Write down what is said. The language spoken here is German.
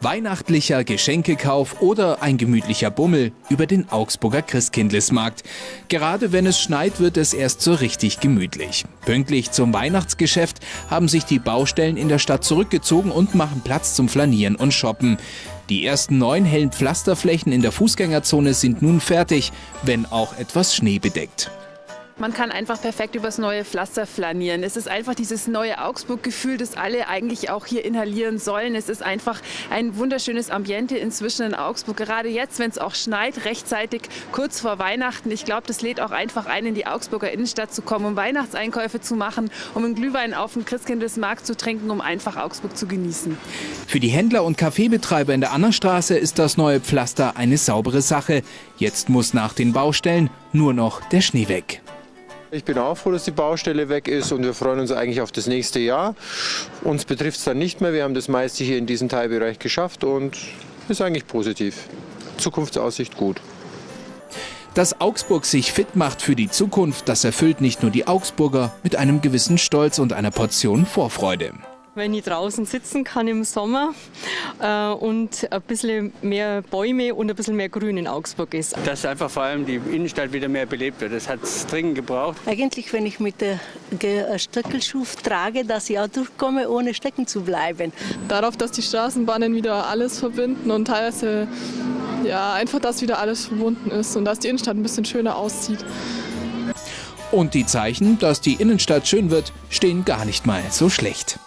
Weihnachtlicher Geschenkekauf oder ein gemütlicher Bummel über den Augsburger Christkindlesmarkt. Gerade wenn es schneit, wird es erst so richtig gemütlich. Pünktlich zum Weihnachtsgeschäft haben sich die Baustellen in der Stadt zurückgezogen und machen Platz zum Flanieren und Shoppen. Die ersten neun hellen Pflasterflächen in der Fußgängerzone sind nun fertig, wenn auch etwas schneebedeckt. Man kann einfach perfekt übers neue Pflaster flanieren. Es ist einfach dieses neue Augsburg-Gefühl, das alle eigentlich auch hier inhalieren sollen. Es ist einfach ein wunderschönes Ambiente inzwischen in Augsburg. Gerade jetzt, wenn es auch schneit, rechtzeitig kurz vor Weihnachten. Ich glaube, das lädt auch einfach ein, in die Augsburger Innenstadt zu kommen, um Weihnachtseinkäufe zu machen, um einen Glühwein auf dem Christkindlesmarkt zu trinken, um einfach Augsburg zu genießen. Für die Händler und Kaffeebetreiber in der Annerstraße ist das neue Pflaster eine saubere Sache. Jetzt muss nach den Baustellen nur noch der Schnee weg. Ich bin auch froh, dass die Baustelle weg ist und wir freuen uns eigentlich auf das nächste Jahr. Uns betrifft es dann nicht mehr. Wir haben das meiste hier in diesem Teilbereich geschafft und ist eigentlich positiv. Zukunftsaussicht gut. Dass Augsburg sich fit macht für die Zukunft, das erfüllt nicht nur die Augsburger mit einem gewissen Stolz und einer Portion Vorfreude wenn ich draußen sitzen kann im Sommer äh, und ein bisschen mehr Bäume und ein bisschen mehr Grün in Augsburg ist. Dass einfach vor allem die Innenstadt wieder mehr belebt wird. Das hat es dringend gebraucht. Eigentlich, wenn ich mit der Stöckelschuh trage, dass ich auch durchkomme, ohne stecken zu bleiben. Darauf, dass die Straßenbahnen wieder alles verbinden und teilweise ja, einfach, dass wieder alles verbunden ist und dass die Innenstadt ein bisschen schöner aussieht. Und die Zeichen, dass die Innenstadt schön wird, stehen gar nicht mal so schlecht.